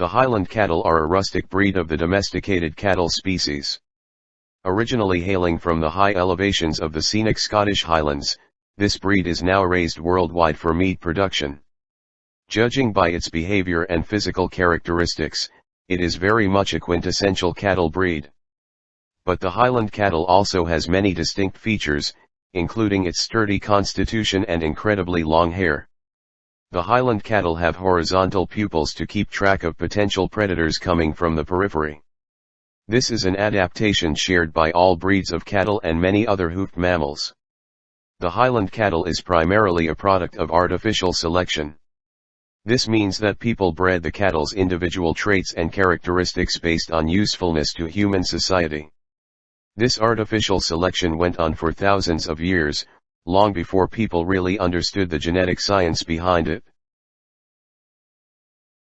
The Highland cattle are a rustic breed of the domesticated cattle species. Originally hailing from the high elevations of the scenic Scottish Highlands, this breed is now raised worldwide for meat production. Judging by its behavior and physical characteristics, it is very much a quintessential cattle breed. But the Highland cattle also has many distinct features, including its sturdy constitution and incredibly long hair. The Highland cattle have horizontal pupils to keep track of potential predators coming from the periphery. This is an adaptation shared by all breeds of cattle and many other hoofed mammals. The Highland cattle is primarily a product of artificial selection. This means that people bred the cattle's individual traits and characteristics based on usefulness to human society. This artificial selection went on for thousands of years, long before people really understood the genetic science behind it.